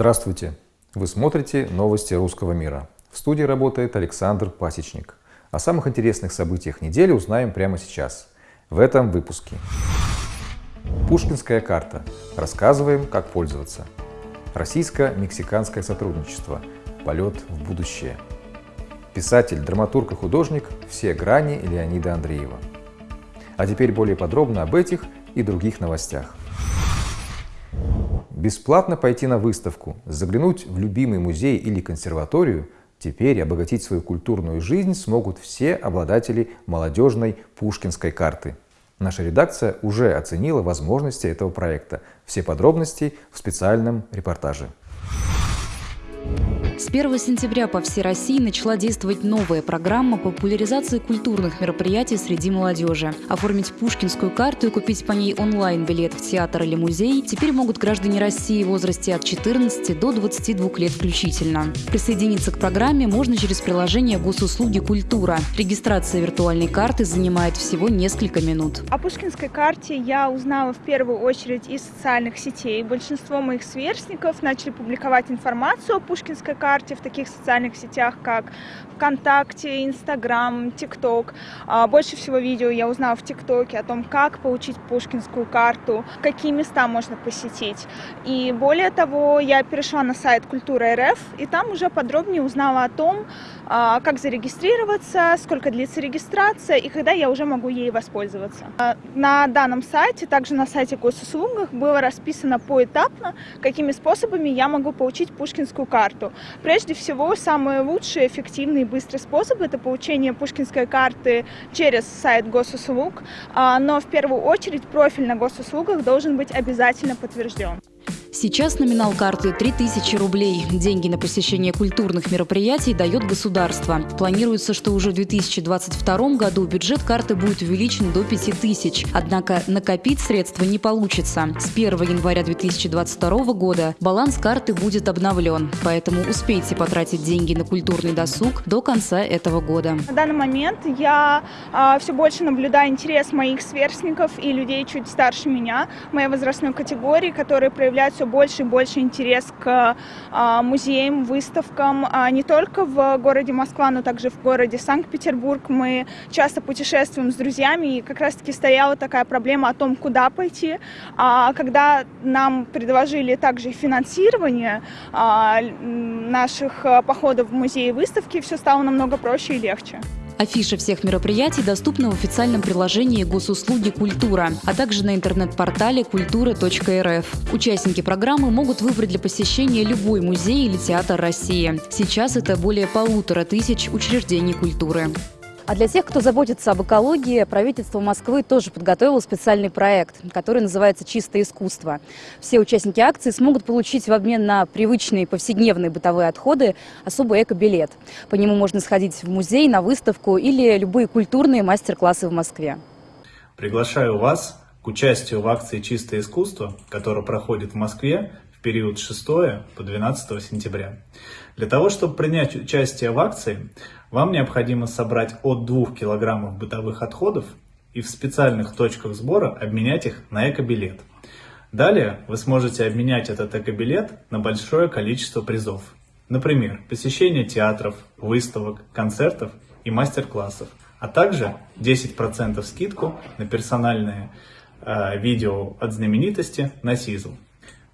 Здравствуйте! Вы смотрите новости русского мира. В студии работает Александр Пасечник. О самых интересных событиях недели узнаем прямо сейчас, в этом выпуске. Пушкинская карта. Рассказываем, как пользоваться. Российско-мексиканское сотрудничество. Полет в будущее. Писатель, драматург и художник «Все грани» Леонида Андреева. А теперь более подробно об этих и других новостях. Бесплатно пойти на выставку, заглянуть в любимый музей или консерваторию, теперь обогатить свою культурную жизнь смогут все обладатели молодежной пушкинской карты. Наша редакция уже оценила возможности этого проекта. Все подробности в специальном репортаже. С 1 сентября по всей России начала действовать новая программа популяризации культурных мероприятий среди молодежи. Оформить пушкинскую карту и купить по ней онлайн-билет в театр или музей теперь могут граждане России в возрасте от 14 до 22 лет включительно. Присоединиться к программе можно через приложение госуслуги «Культура». Регистрация виртуальной карты занимает всего несколько минут. О пушкинской карте я узнала в первую очередь из социальных сетей. Большинство моих сверстников начали публиковать информацию о пушкинской карте карте в таких социальных сетях, как ВКонтакте, Инстаграм, ТикТок. А, больше всего видео я узнала в ТикТоке о том, как получить пушкинскую карту, какие места можно посетить. И более того, я перешла на сайт Культура РФ, и там уже подробнее узнала о том, а, как зарегистрироваться, сколько длится регистрация и когда я уже могу ей воспользоваться. А, на данном сайте, также на сайте госуслугах, было расписано поэтапно, какими способами я могу получить пушкинскую карту. Прежде всего, самый лучший, эффективный и быстрый способ – это получение пушкинской карты через сайт госуслуг, а, но в первую очередь профиль на госуслугах должен быть обязательно подтвержден. Сейчас номинал карты 3000 рублей. Деньги на посещение культурных мероприятий дает государство. Планируется, что уже в 2022 году бюджет карты будет увеличен до 5000. Однако накопить средства не получится. С 1 января 2022 года баланс карты будет обновлен. Поэтому успейте потратить деньги на культурный досуг до конца этого года. На данный момент я а, все больше наблюдаю интерес моих сверстников и людей чуть старше меня, моей возрастной категории, которые проявляют все больше и больше интерес к а, музеям, выставкам, а, не только в городе Москва, но также в городе Санкт-Петербург. Мы часто путешествуем с друзьями, и как раз-таки стояла такая проблема о том, куда пойти. А когда нам предложили также финансирование наших походов в музеи и выставки, все стало намного проще и легче. Афиша всех мероприятий доступна в официальном приложении госуслуги «Культура», а также на интернет-портале культура.рф. Участники программы могут выбрать для посещения любой музей или театр России. Сейчас это более полутора тысяч учреждений культуры. А для тех, кто заботится об экологии, правительство Москвы тоже подготовило специальный проект, который называется «Чистое искусство». Все участники акции смогут получить в обмен на привычные повседневные бытовые отходы особый эко-билет. По нему можно сходить в музей, на выставку или любые культурные мастер-классы в Москве. Приглашаю вас к участию в акции «Чистое искусство», которая проходит в Москве период с 6 по 12 сентября. Для того, чтобы принять участие в акции, вам необходимо собрать от 2 кг бытовых отходов и в специальных точках сбора обменять их на экобилет. Далее вы сможете обменять этот экобилет на большое количество призов. Например, посещение театров, выставок, концертов и мастер-классов, а также 10% скидку на персональные э, видео от знаменитости на Сизл.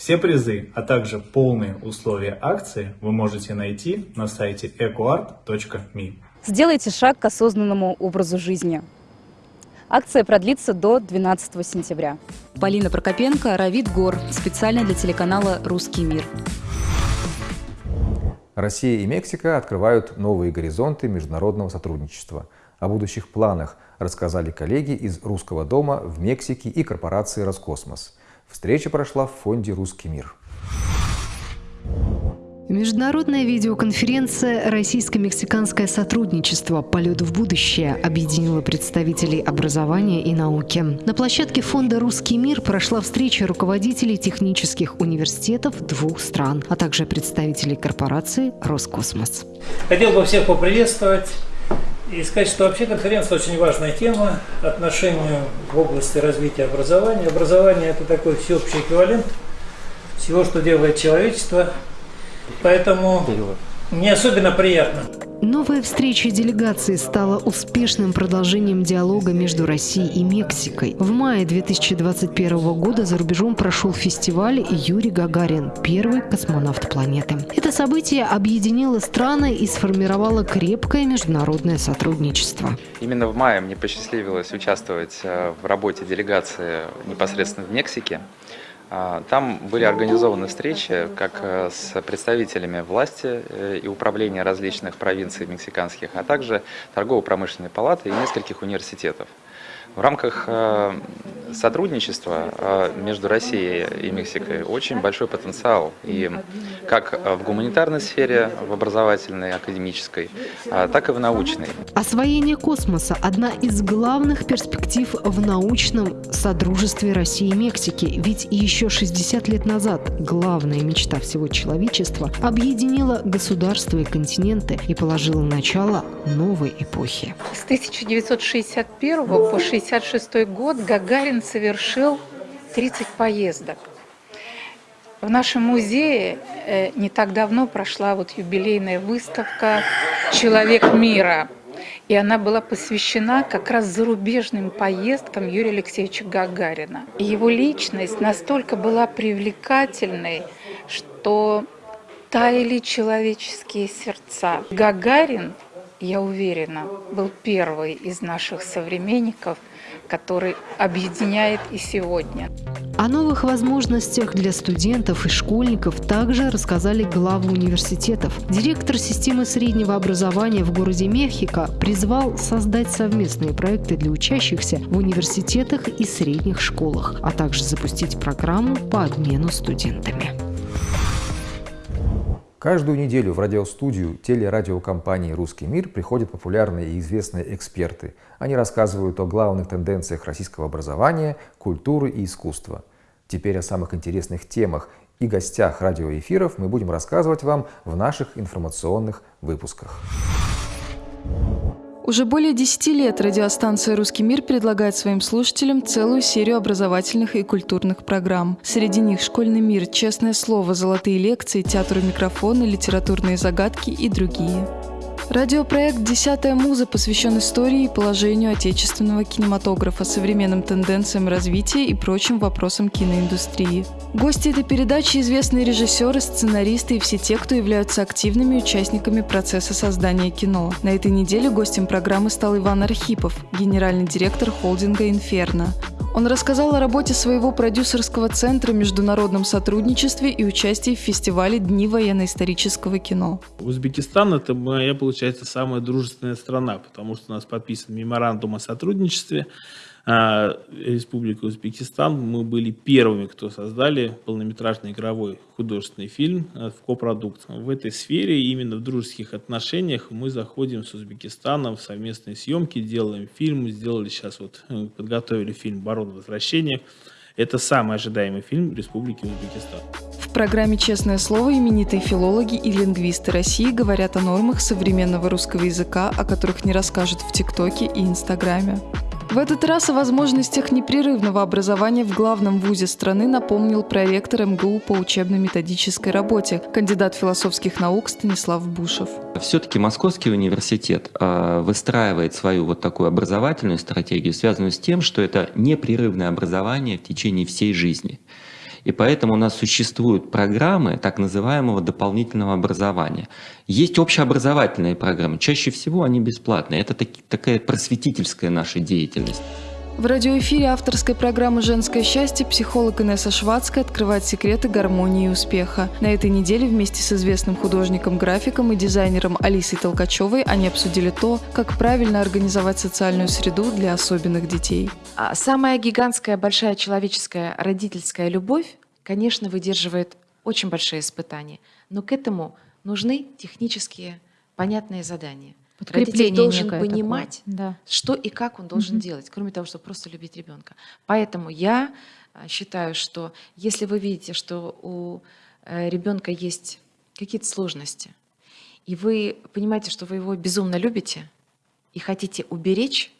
Все призы, а также полные условия акции вы можете найти на сайте ecoart.me. Сделайте шаг к осознанному образу жизни. Акция продлится до 12 сентября. Полина Прокопенко, Равид Гор. Специально для телеканала «Русский мир». Россия и Мексика открывают новые горизонты международного сотрудничества. О будущих планах рассказали коллеги из Русского дома в Мексике и корпорации «Роскосмос». Встреча прошла в фонде «Русский мир». Международная видеоконференция «Российско-мексиканское сотрудничество. Полет в будущее» объединила представителей образования и науки. На площадке фонда «Русский мир» прошла встреча руководителей технических университетов двух стран, а также представителей корпорации «Роскосмос». Хотел бы всех поприветствовать и сказать, что вообще конференция очень важная тема отношению в области развития образования. Образование – это такой всеобщий эквивалент – всего, что делает человечество. Поэтому мне особенно приятно. Новая встреча делегации стала успешным продолжением диалога между Россией и Мексикой. В мае 2021 года за рубежом прошел фестиваль «Юрий Гагарин. Первый космонавт планеты». Это событие объединило страны и сформировало крепкое международное сотрудничество. Именно в мае мне посчастливилось участвовать э, в работе делегации непосредственно в Мексике. А, там были организованы встречи как э, с представителями власти э, и управления различных провинций мексиканских, а также торгово-промышленной палаты и нескольких университетов. В рамках э, сотрудничества э, между Россией и Мексикой очень большой потенциал, и как в гуманитарной сфере, в образовательной, академической, а, так и в научной. Освоение космоса – одна из главных перспектив в научном содружестве России и Мексики, ведь еще 60 лет назад главная мечта всего человечества объединила государства и континенты и положила начало новой эпохи. С 1961 по 60 1966 год Гагарин совершил 30 поездок. В нашем музее э, не так давно прошла вот юбилейная выставка «Человек мира». И она была посвящена как раз зарубежным поездкам Юрия Алексеевича Гагарина. И его личность настолько была привлекательной, что таяли человеческие сердца. Гагарин, я уверена, был первый из наших современников – который объединяет и сегодня. О новых возможностях для студентов и школьников также рассказали главы университетов. Директор системы среднего образования в городе Мехико призвал создать совместные проекты для учащихся в университетах и средних школах, а также запустить программу по обмену студентами. Каждую неделю в радиостудию телерадиокомпании «Русский мир» приходят популярные и известные эксперты. Они рассказывают о главных тенденциях российского образования, культуры и искусства. Теперь о самых интересных темах и гостях радиоэфиров мы будем рассказывать вам в наших информационных выпусках. Уже более 10 лет радиостанция «Русский мир» предлагает своим слушателям целую серию образовательных и культурных программ. Среди них «Школьный мир», «Честное слово», «Золотые лекции», «Театр у микрофона», «Литературные загадки» и другие. Радиопроект «Десятая муза» посвящен истории и положению отечественного кинематографа, современным тенденциям развития и прочим вопросам киноиндустрии. Гости этой передачи – известные режиссеры, сценаристы и все те, кто являются активными участниками процесса создания кино. На этой неделе гостем программы стал Иван Архипов, генеральный директор холдинга «Инферно». Он рассказал о работе своего продюсерского центра, международном сотрудничестве и участии в фестивале «Дни военно-исторического кино». Узбекистан – это моя, получается, самая дружественная страна, потому что у нас подписан меморандум о сотрудничестве Республика Узбекистан. Мы были первыми, кто создали полнометражный игровой художественный фильм а, в копродукт. В этой сфере, именно в дружеских отношениях, мы заходим с Узбекистаном в совместные съемки, делаем фильм. Сделали сейчас вот, э, подготовили фильм «Барон возвращения». Это самый ожидаемый фильм Республики Узбекистан. В программе «Честное слово» именитые филологи и лингвисты России говорят о нормах современного русского языка, о которых не расскажут в ТикТоке и Инстаграме. В этот раз о возможностях непрерывного образования в главном вузе страны напомнил проректор МГУ по учебно-методической работе, кандидат философских наук Станислав Бушев. Все-таки Московский университет э, выстраивает свою вот такую образовательную стратегию, связанную с тем, что это непрерывное образование в течение всей жизни. И поэтому у нас существуют программы так называемого дополнительного образования. Есть общеобразовательные программы, чаще всего они бесплатные. Это таки, такая просветительская наша деятельность. В радиоэфире авторской программы «Женское счастье» психолог Инесса Швадская открывает секреты гармонии и успеха. На этой неделе вместе с известным художником-графиком и дизайнером Алисой Толкачевой они обсудили то, как правильно организовать социальную среду для особенных детей. А самая гигантская, большая человеческая родительская любовь, конечно, выдерживает очень большие испытания. Но к этому нужны технические, понятные задания. Родитель должен понимать, да. что и как он должен угу. делать, кроме того, чтобы просто любить ребенка. Поэтому я а, считаю, что если вы видите, что у э, ребенка есть какие-то сложности, и вы понимаете, что вы его безумно любите и хотите уберечь,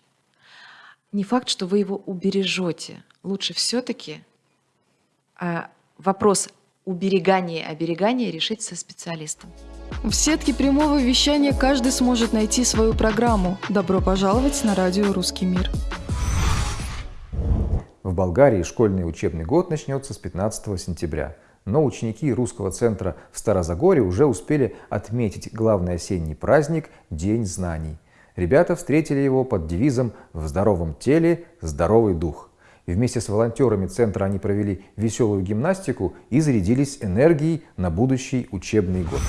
не факт, что вы его убережете. Лучше все-таки а, вопрос уберегание, оберегание решить со специалистом. В сетке прямого вещания каждый сможет найти свою программу. Добро пожаловать на радио «Русский мир». В Болгарии школьный учебный год начнется с 15 сентября. Но ученики русского центра в Старозагоре уже успели отметить главный осенний праздник – День знаний. Ребята встретили его под девизом «В здоровом теле – здоровый дух». Вместе с волонтерами центра они провели веселую гимнастику и зарядились энергией на будущий учебный год.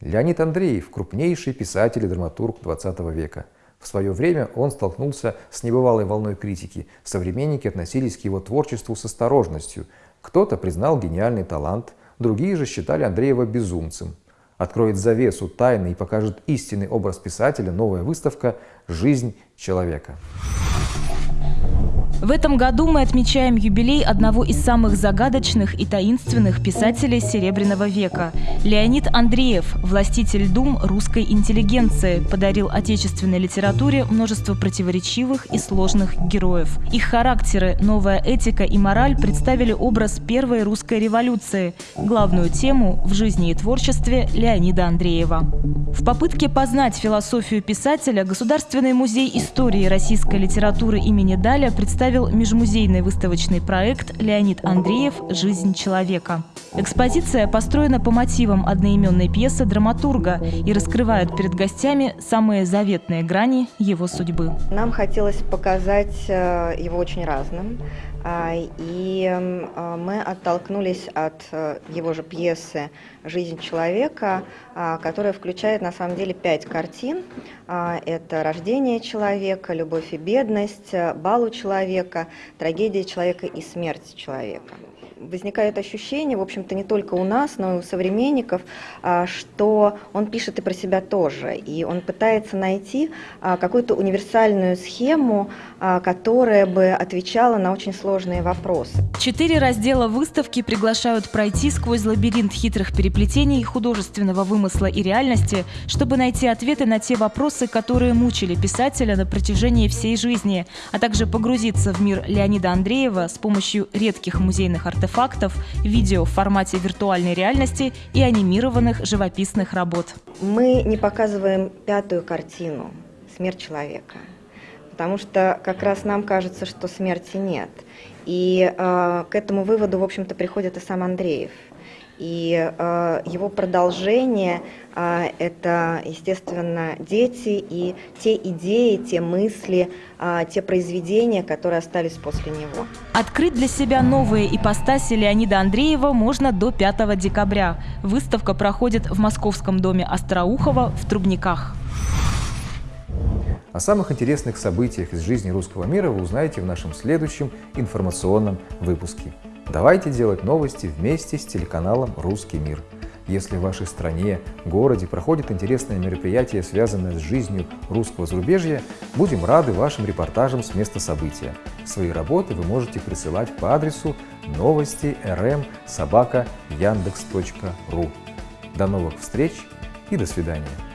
Леонид Андреев – крупнейший писатель и драматург 20 века. В свое время он столкнулся с небывалой волной критики. Современники относились к его творчеству с осторожностью. Кто-то признал гениальный талант, другие же считали Андреева безумцем. Откроет завесу тайны и покажет истинный образ писателя новая выставка «Жизнь человека». В этом году мы отмечаем юбилей одного из самых загадочных и таинственных писателей Серебряного века. Леонид Андреев, властитель дум русской интеллигенции, подарил отечественной литературе множество противоречивых и сложных героев. Их характеры, новая этика и мораль представили образ первой русской революции, главную тему в жизни и творчестве Леонида Андреева. В попытке познать философию писателя Государственный музей истории российской литературы имени Даля представил представил межмузейный выставочный проект «Леонид Андреев. Жизнь человека». Экспозиция построена по мотивам одноименной пьесы драматурга и раскрывает перед гостями самые заветные грани его судьбы. Нам хотелось показать э, его очень разным. А, и а, мы оттолкнулись от э, его же пьесы «Жизнь человека», а, которая включает на самом деле пять картин. Это «Рождение человека», «Любовь и бедность», «Бал у человека», «Трагедия человека» и «Смерть человека» возникает ощущение, в общем-то, не только у нас, но и у современников, а, что он пишет и про себя тоже. И он пытается найти а, какую-то универсальную схему, а, которая бы отвечала на очень сложные вопросы. Четыре раздела выставки приглашают пройти сквозь лабиринт хитрых переплетений художественного вымысла и реальности, чтобы найти ответы на те вопросы, которые мучили писателя на протяжении всей жизни, а также погрузиться в мир Леонида Андреева с помощью редких музейных артефактов артефактов, видео в формате виртуальной реальности и анимированных живописных работ. Мы не показываем пятую картину «Смерть человека», потому что как раз нам кажется, что смерти нет. И э, к этому выводу, в общем-то, приходит и сам Андреев – и э, его продолжение э, это, естественно, дети и те идеи, те мысли, э, те произведения, которые остались после него. Открыть для себя новые ипостаси Леонида Андреева можно до 5 декабря. Выставка проходит в Московском доме Остроухова в Трубниках. О самых интересных событиях из жизни русского мира вы узнаете в нашем следующем информационном выпуске. Давайте делать новости вместе с телеканалом «Русский мир». Если в вашей стране, городе проходит интересное мероприятие, связанное с жизнью русского зарубежья, будем рады вашим репортажам с места события. Свои работы вы можете присылать по адресу новости rm яндекс.ру. До новых встреч и до свидания.